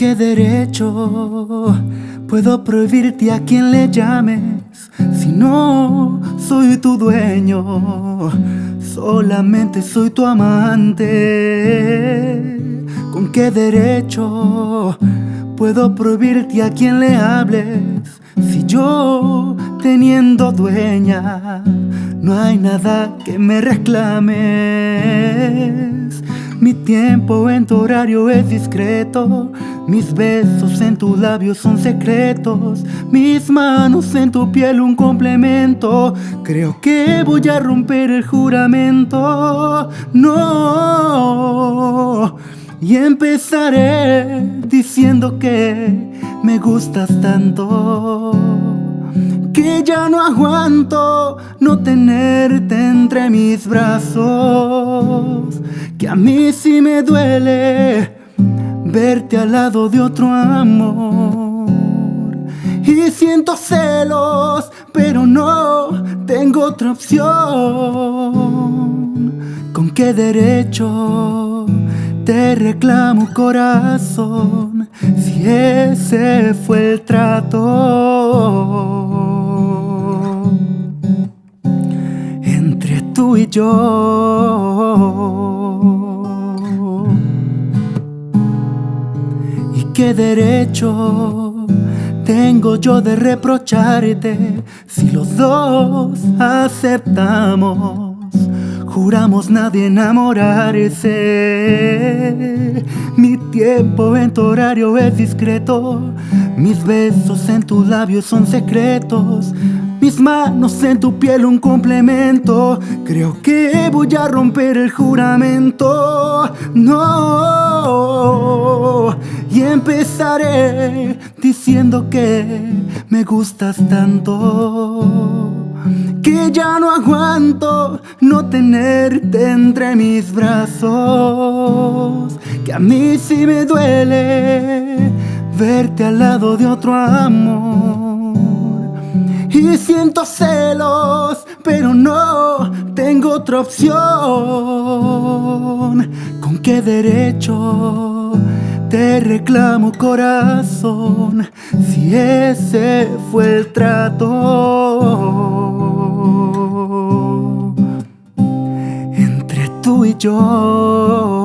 qué derecho puedo prohibirte a quien le llames si no soy tu dueño? Solamente soy tu amante. ¿Con qué derecho puedo prohibirte a quien le hables si yo teniendo dueña no hay nada que me reclames? Mi tiempo en tu horario es discreto. Mis besos en tus labios son secretos. Mis manos en tu piel un complemento. Creo que voy a romper el juramento. No. Y empezaré diciendo que me gustas tanto que ya no aguanto no tenerte entre mis brazos, que a mí sí me duele verte al lado de otro amor. Y siento celos, pero no tengo otra opción. ¿Con qué derecho te reclamo corazón si ese fue el trato? tú y yo. Qué derecho tengo yo de reprocharte si los dos aceptamos? Juramos nadie enamorarse. Mi tiempo en tu horario es discreto. Mis besos en tus labios son secretos. Mis manos en tu piel un complemento. Creo que voy a romper el juramento. No. Y empezaré diciendo que me gustas tanto. Que ya no aguanto no tenerte entre mis brazos. Que a mí sí me duele verte al lado de otro amor. Y siento celos, pero no tengo otra opción. ¿Con qué derecho te reclamo corazón si ese fue el trato entre tú y yo?